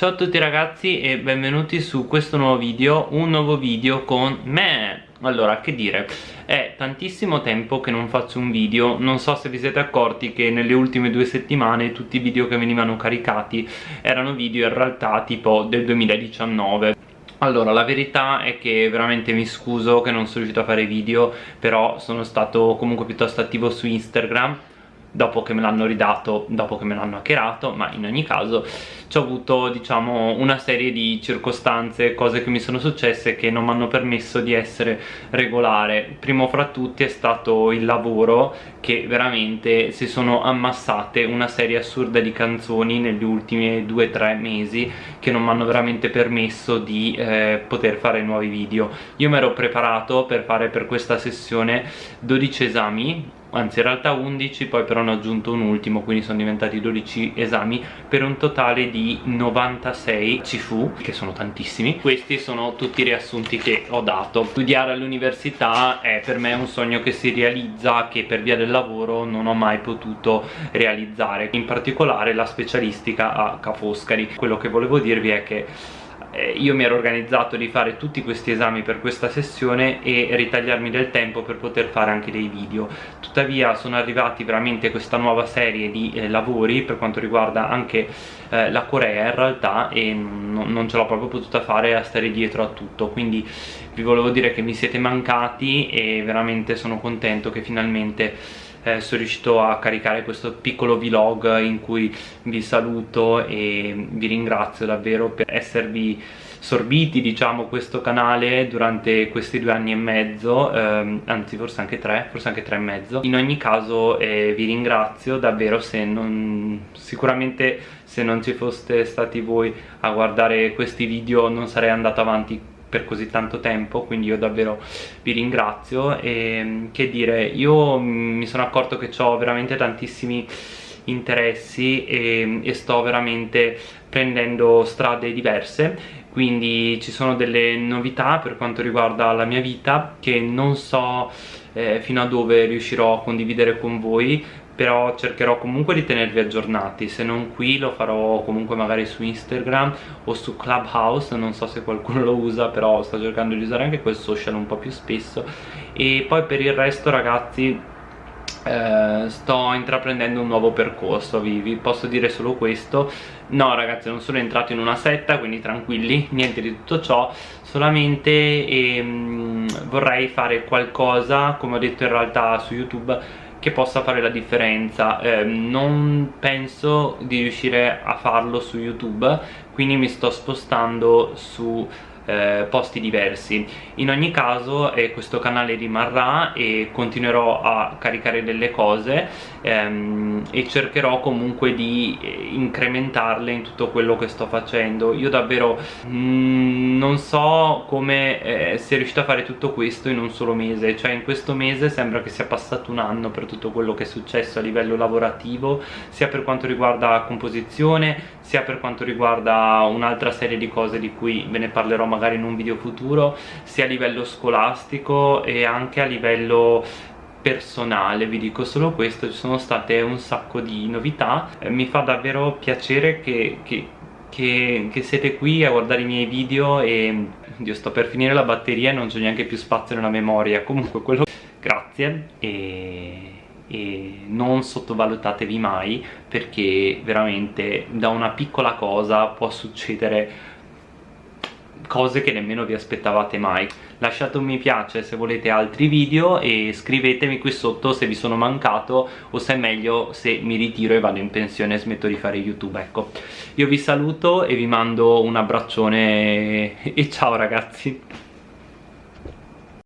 Ciao a tutti ragazzi e benvenuti su questo nuovo video, un nuovo video con me. Allora, che dire, è tantissimo tempo che non faccio un video, non so se vi siete accorti che nelle ultime due settimane tutti i video che venivano caricati erano video in realtà tipo del 2019 allora, la verità è che veramente mi scuso che non sono riuscito a fare video, però sono stato comunque piuttosto attivo su Instagram dopo che me l'hanno ridato, dopo che me l'hanno hackerato, ma in ogni caso ci ho avuto diciamo una serie di circostanze, cose che mi sono successe che non mi hanno permesso di essere regolare. Primo fra tutti è stato il lavoro che veramente si sono ammassate una serie assurda di canzoni negli ultimi 2-3 mesi che non mi hanno veramente permesso di eh, poter fare nuovi video. Io mi ero preparato per fare per questa sessione 12 esami anzi in realtà 11 poi però ne ho aggiunto un ultimo quindi sono diventati 12 esami. Per un totale di 96 CFU che sono tantissimi. Questi sono tutti i riassunti che ho dato. Studiare all'università è per me un sogno che si realizza che per via del lavoro non ho mai potuto realizzare. In particolare la specialistica a Ca' Foscari quello che volevo dirvi è che eh, io mi ero organizzato di fare tutti questi esami per questa sessione e ritagliarmi del tempo per poter fare anche dei video. Tuttavia sono arrivati veramente questa nuova serie di eh, lavori per quanto riguarda anche eh, la Corea in realtà e non ce l'ho proprio potuta fare a stare dietro a tutto. Quindi vi volevo dire che mi siete mancati e veramente sono contento che finalmente eh, sono riuscito a caricare questo piccolo vlog in cui vi saluto e vi ringrazio davvero per esservi sorbiti diciamo questo canale durante questi due anni e mezzo ehm, anzi forse anche tre forse anche tre e mezzo. In ogni caso eh, vi ringrazio davvero se non sicuramente se non ci foste stati voi a guardare questi video non sarei andato avanti per così tanto tempo quindi io davvero vi ringrazio. E che dire io mi sono accorto che ho veramente tantissimi interessi e, e sto veramente prendendo strade diverse. Quindi ci sono delle novità per quanto riguarda la mia vita che non so eh, fino a dove riuscirò a condividere con voi però cercherò comunque di tenervi aggiornati. Se non qui lo farò comunque magari su Instagram o su Clubhouse non so se qualcuno lo usa però sto cercando di usare anche quel social un po' più spesso. E poi per il resto ragazzi eh, sto intraprendendo un nuovo percorso. Vi, vi, posso dire solo questo. No ragazzi non sono entrato in una setta quindi tranquilli niente di tutto ciò. Solamente ehm, vorrei fare qualcosa come ho detto in realtà su youtube che possa fare la differenza. Eh, non penso di riuscire a farlo su youtube quindi mi sto spostando su eh, posti diversi. In ogni caso eh, questo canale rimarrà e continuerò a caricare delle cose ehm, e cercherò comunque di eh, incrementarle in tutto quello che sto facendo. Io davvero mh, mm, non so come eh, sia riuscito a fare tutto questo in un solo mese. Cioè in questo mese sembra che sia passato un anno per tutto quello che è successo a livello lavorativo sia per quanto riguarda composizione sia per quanto riguarda un'altra serie di cose di cui ve ne parlerò magari in un video futuro sia a livello scolastico e anche a livello personale vi dico solo questo ci sono state un sacco di novità. Eh, mi fa davvero piacere che, che, che, che, siete qui a guardare i miei video e Dio sto per finire la batteria e non c'è neanche più spazio nella memoria. Comunque quello grazie e e non sottovalutatevi mai perché veramente da una piccola cosa può succedere cose che nemmeno vi aspettavate mai. Lasciate un mi piace se volete altri video e scrivetemi qui sotto se vi sono mancato o se è meglio se mi ritiro e vado in pensione e smetto di fare youtube ecco. Io vi saluto e vi mando un abbraccione e ciao ragazzi